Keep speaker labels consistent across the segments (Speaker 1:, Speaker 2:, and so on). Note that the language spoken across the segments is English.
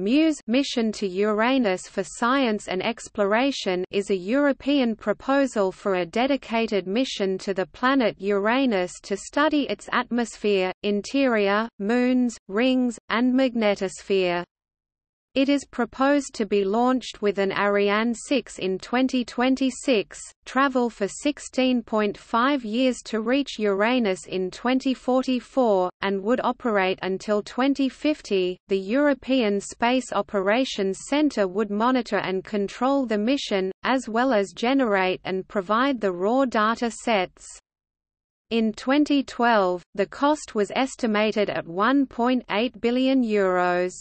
Speaker 1: MUSE mission to Uranus for Science and Exploration is a European proposal for a dedicated mission to the planet Uranus to study its atmosphere, interior, moons, rings, and magnetosphere. It is proposed to be launched with an Ariane 6 in 2026, travel for 16.5 years to reach Uranus in 2044, and would operate until 2050. The European Space Operations Centre would monitor and control the mission, as well as generate and provide the raw data sets. In 2012, the cost was estimated at €1.8 billion. Euros.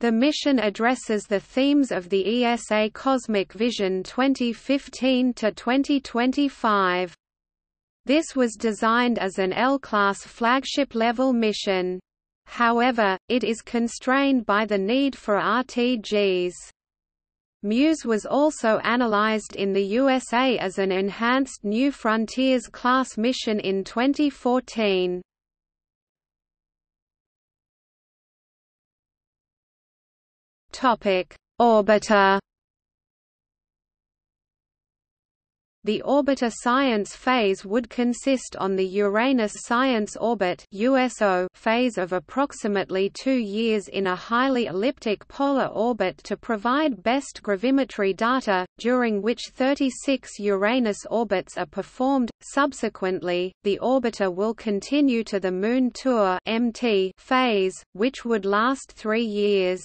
Speaker 1: The mission addresses the themes of the ESA Cosmic Vision 2015–2025. This was designed as an L-class flagship-level mission. However, it is constrained by the need for RTGs. MUSE was also analyzed in the USA as an enhanced New Frontiers class mission in 2014. Topic: Orbiter. The orbiter science phase would consist on the Uranus Science Orbit USO phase of approximately two years in a highly elliptic polar orbit to provide best gravimetry data, during which 36 Uranus orbits are performed. Subsequently, the orbiter will continue to the Moon Tour MT phase, which would last three years.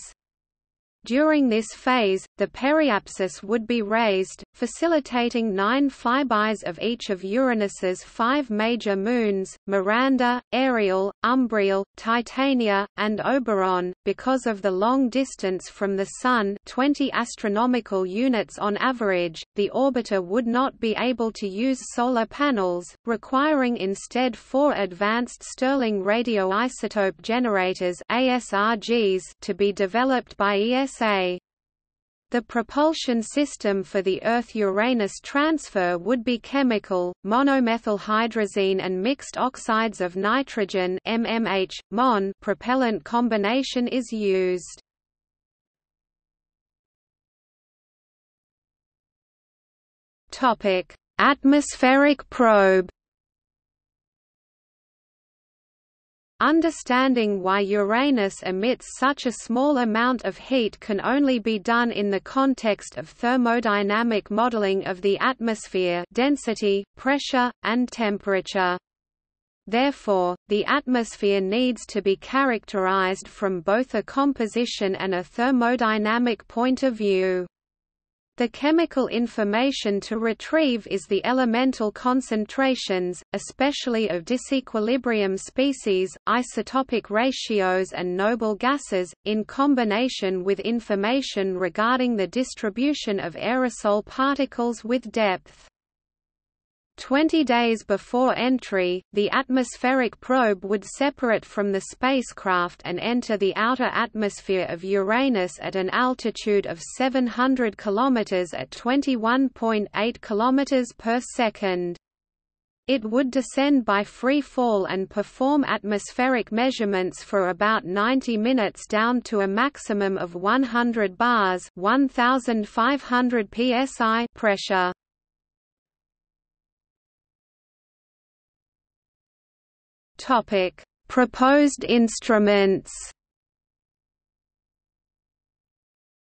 Speaker 1: During this phase, the periapsis would be raised, facilitating nine flybys of each of Uranus's five major moons, Miranda, Ariel, Umbriel, Titania, and Oberon. Because of the long distance from the Sun 20 astronomical units on average, the orbiter would not be able to use solar panels, requiring instead four advanced Stirling radioisotope generators ASRGs to be developed by ES USA. The propulsion system for the Earth-Uranus transfer would be chemical, monomethylhydrazine and mixed oxides of nitrogen MMH, MON propellant combination is used. Atmospheric probe Understanding why Uranus emits such a small amount of heat can only be done in the context of thermodynamic modeling of the atmosphere density, pressure, and temperature. Therefore, the atmosphere needs to be characterized from both a composition and a thermodynamic point of view. The chemical information to retrieve is the elemental concentrations, especially of disequilibrium species, isotopic ratios and noble gases, in combination with information regarding the distribution of aerosol particles with depth. Twenty days before entry, the atmospheric probe would separate from the spacecraft and enter the outer atmosphere of Uranus at an altitude of 700 km at 21.8 km per second. It would descend by free fall and perform atmospheric measurements for about 90 minutes down to a maximum of 100 bars 1500 psi pressure. Topic: Proposed instruments.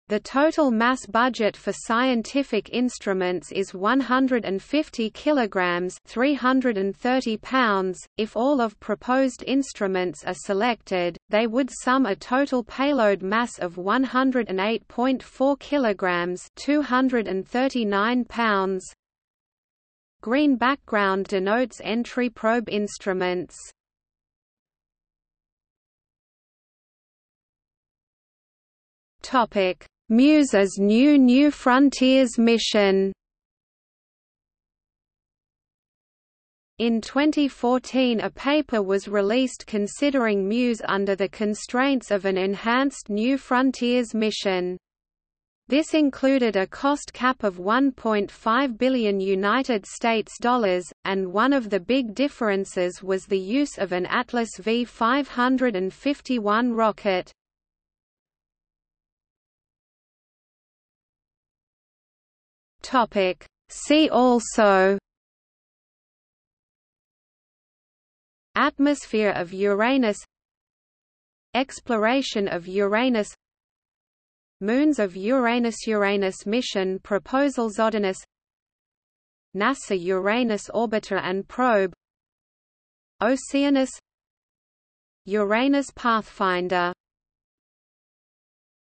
Speaker 1: The total mass budget for scientific instruments is 150 kilograms, 330 pounds. If all of proposed instruments are selected, they would sum a total payload mass of 108.4 kilograms, 239 pounds. Green background denotes entry probe instruments. Topic: MUSE's new New Frontiers mission. In 2014 a paper was released considering MUSE under the constraints of an enhanced New Frontiers mission. This included a cost cap of 1.5 billion United States dollars, and one of the big differences was the use of an Atlas V551 rocket. Topic. See also Atmosphere of Uranus Exploration of Uranus Moons of Uranus Uranus mission proposal Zodinus NASA Uranus orbiter and probe Oceanus Uranus Pathfinder